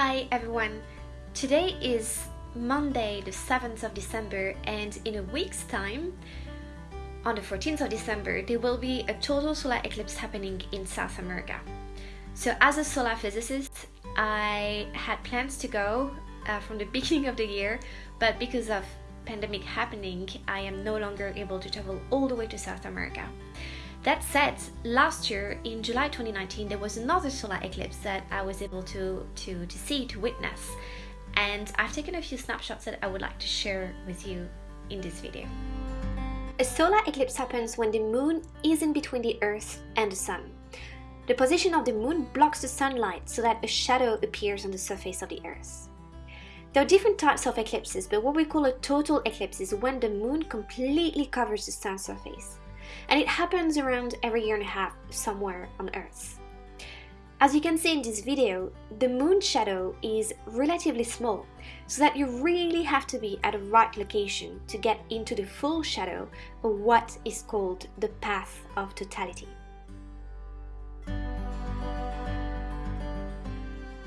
Hi everyone! Today is Monday the 7th of December and in a week's time, on the 14th of December, there will be a total solar eclipse happening in South America. So as a solar physicist, I had plans to go uh, from the beginning of the year, but because of pandemic happening, I am no longer able to travel all the way to South America. That said, last year in July 2019 there was another solar eclipse that I was able to, to, to see, to witness. And I've taken a few snapshots that I would like to share with you in this video. A solar eclipse happens when the moon is in between the earth and the sun. The position of the moon blocks the sunlight so that a shadow appears on the surface of the earth. There are different types of eclipses, but what we call a total eclipse is when the moon completely covers the sun's surface and it happens around every year and a half somewhere on Earth. As you can see in this video, the moon shadow is relatively small, so that you really have to be at the right location to get into the full shadow of what is called the path of totality.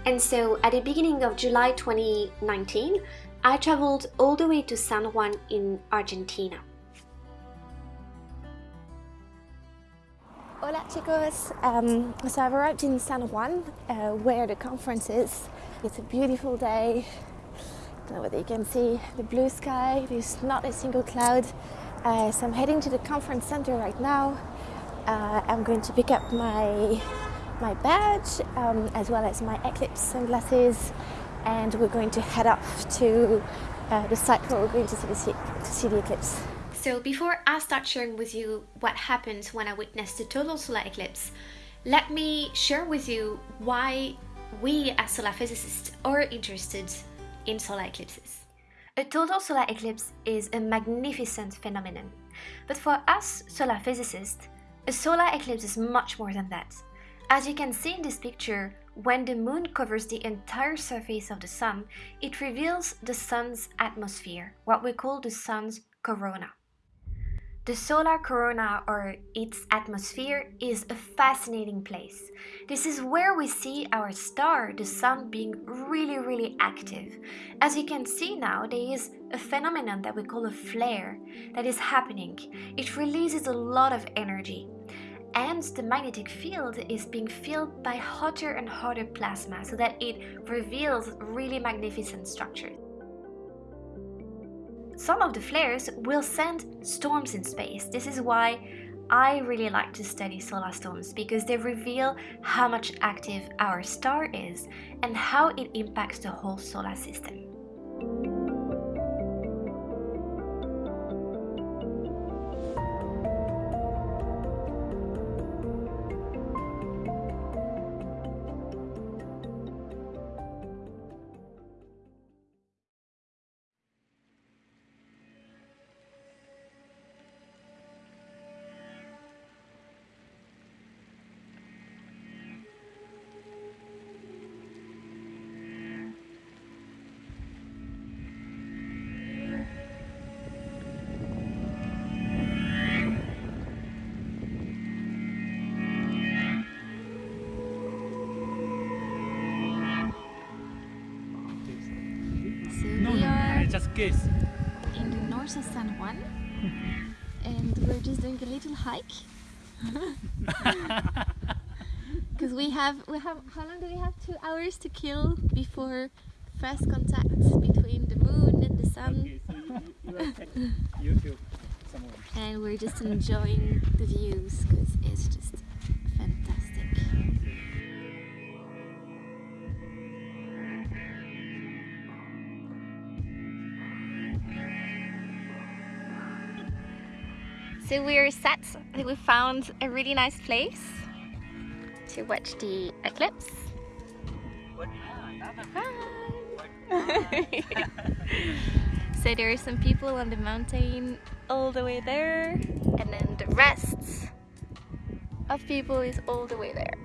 And so at the beginning of July 2019, I traveled all the way to San Juan in Argentina. Hola chicos, um, so I've arrived in San Juan uh, where the conference is. It's a beautiful day, I don't know whether you can see the blue sky, there's not a single cloud. Uh, so I'm heading to the conference center right now. Uh, I'm going to pick up my, my badge um, as well as my Eclipse sunglasses and we're going to head off to uh, the site where we're going to see the, to see the eclipse. So before I start sharing with you what happened when I witnessed the total solar eclipse, let me share with you why we as solar physicists are interested in solar eclipses. A total solar eclipse is a magnificent phenomenon, but for us solar physicists, a solar eclipse is much more than that. As you can see in this picture, when the moon covers the entire surface of the sun, it reveals the sun's atmosphere, what we call the sun's corona. The solar corona or its atmosphere is a fascinating place. This is where we see our star, the sun, being really, really active. As you can see now, there is a phenomenon that we call a flare that is happening. It releases a lot of energy. And the magnetic field is being filled by hotter and hotter plasma so that it reveals really magnificent structures. Some of the flares will send storms in space. This is why I really like to study solar storms because they reveal how much active our star is and how it impacts the whole solar system. Guess. In the north of San Juan. and we're just doing a little hike. Because we have, we have, how long do we have? Two hours to kill before first contact between the moon and the sun. Okay, so you, you, and we're just enjoying the views because it's just So we're set. We found a really nice place to watch the eclipse. so there are some people on the mountain all the way there and then the rest of people is all the way there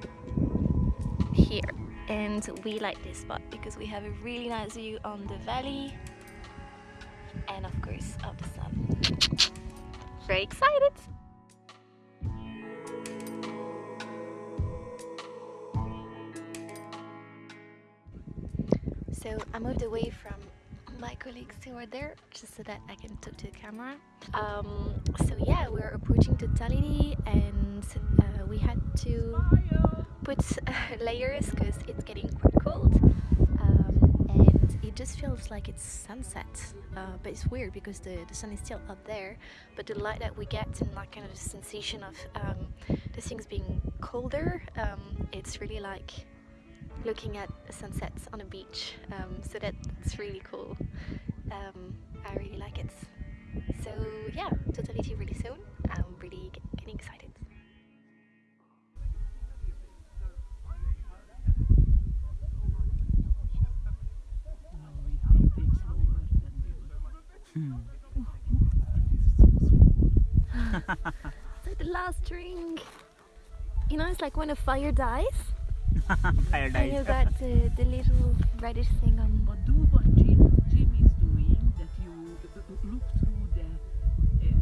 here and we like this spot because we have a really nice view on the valley and of course of the sun very excited. So I moved away from my colleagues who are there just so that I can talk to the camera. Um, so yeah, we're approaching totality and uh, we had to put uh, layers because it's getting quite cold. Just feels like it's sunset, uh, but it's weird because the, the sun is still up there. But the light that we get and that kind of sensation of um, the things being colder, um, it's really like looking at sunsets on a beach um, so that's really cool. Um, I really like it. So yeah totality really soon. I'm really getting excited so the last drink you know it's like when a fire dies Paradise. And you got the, the little reddish thing on. But do what Jim, Jim is doing, that you look through the uh,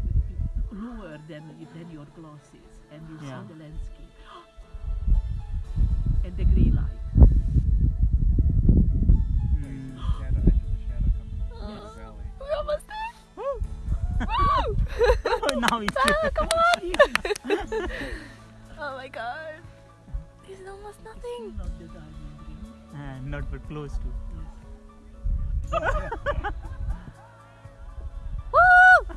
lower than, than your glasses and you Yeah. see the landscape. and the green light. There! Woo! Ah, come on! oh my god. This is almost nothing. not the uh, not but close to. Woo!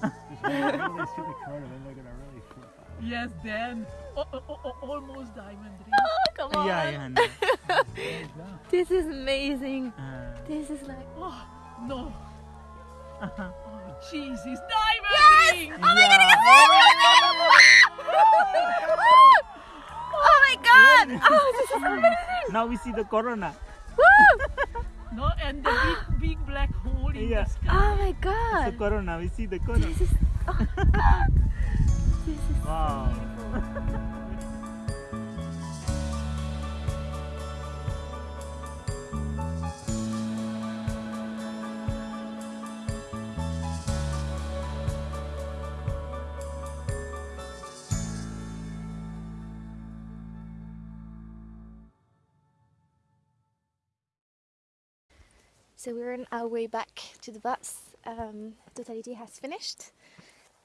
Just wait until they see the corona, then they're gonna really flip out. Yes, then oh, oh, oh, oh, almost diamond ring. Oh, come on. Yeah, yeah. No. This is amazing. Uh, This is like. Oh no! Oh Jesus, diamond ring! Oh my god, I can see it! Oh my god! Oh, oh, this is amazing! now we see the corona. No, and the big, big black hole in Yeah. the sky. Oh my god. The corona. We see the corona. This is. Oh! This is Wow. So we're on our way back to the bus. Um, Totality has finished.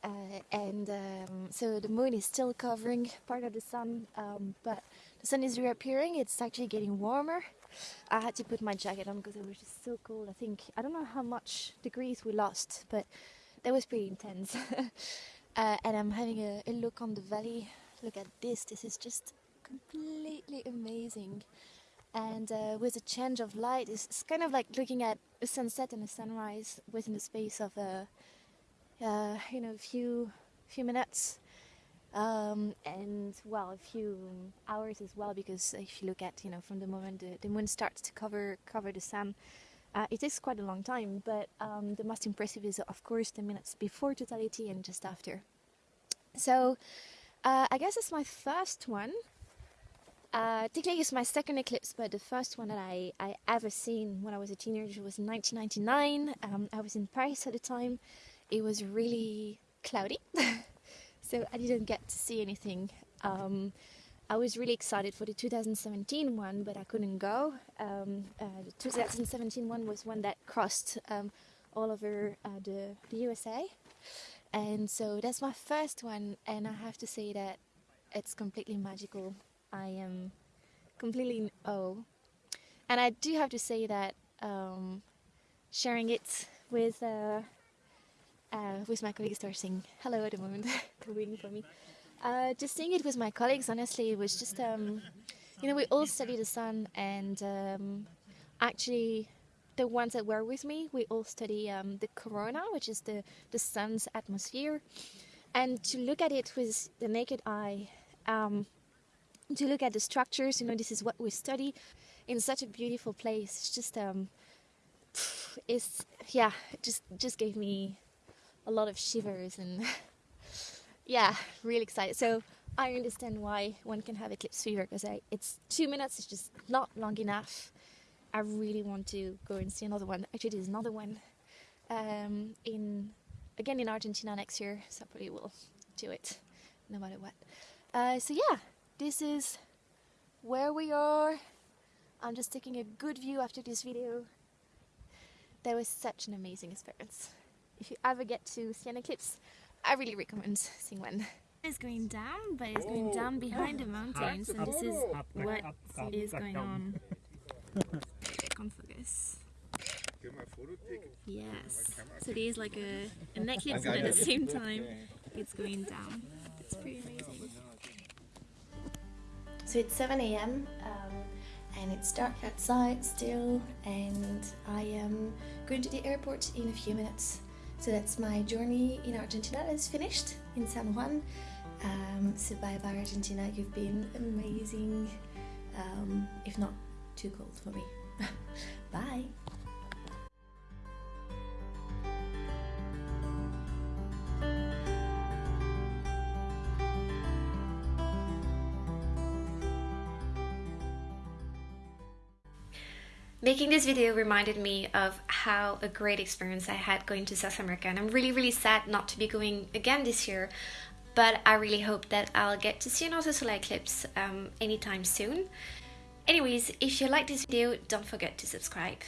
Uh, and um, so the moon is still covering part of the sun, um, but the sun is reappearing. It's actually getting warmer. I had to put my jacket on because it was just so cold. I think I don't know how much degrees we lost, but that was pretty intense. uh, and I'm having a, a look on the valley. Look at this. This is just completely amazing. And uh, with a change of light, it's, it's kind of like looking at a sunset and a sunrise within the space of a uh, you know, a few few minutes, um, and well, a few hours as well. Because if you look at, you know, from the moment the, the moon starts to cover cover the sun, uh, it takes quite a long time. But um, the most impressive is, of course, the minutes before totality and just after. So, uh, I guess it's my first one. Uh, it's my second eclipse, but the first one that I, I ever seen when I was a teenager was in 1999. Um, I was in Paris at the time. It was really cloudy, so I didn't get to see anything. Um, I was really excited for the 2017 one, but I couldn't go. Um, uh, the 2017 one was one that crossed um, all over uh, the, the USA, and so that's my first one. And I have to say that it's completely magical. I am completely in awe, and I do have to say that um, sharing it with. Uh, uh, with my colleagues they're saying hello at the moment they're waiting for me uh, just seeing it with my colleagues honestly it was just um, you know we all study the sun and um, actually the ones that were with me we all study um, the corona which is the, the sun's atmosphere and to look at it with the naked eye um, to look at the structures you know this is what we study in such a beautiful place it's just um, it's yeah it just just gave me a lot of shivers and yeah, really excited. So I understand why one can have eclipse fever because it's two minutes. It's just not long enough. I really want to go and see another one. Actually, there's another one um, in again in Argentina next year, so I probably will do it no matter what. Uh, so yeah, this is where we are. I'm just taking a good view after this video. That was such an amazing experience. If you ever get to see an eclipse, I really recommend seeing one. It's going down, but it's going down behind the mountains, and this is what is going on. Can't focus. Yes. So there's like a, an eclipse, but at the same time, it's going down. It's pretty amazing. So it's 7 a.m. Um, and it's dark outside still, and I am going to the airport in a few minutes. So that's my journey in Argentina that's finished in San Juan. Um, so bye bye Argentina, you've been amazing, um, if not too cold for me. bye. Making this video reminded me of how a great experience I had going to South America, and I'm really, really sad not to be going again this year. But I really hope that I'll get to see another solar eclipse um, anytime soon. Anyways, if you like this video, don't forget to subscribe.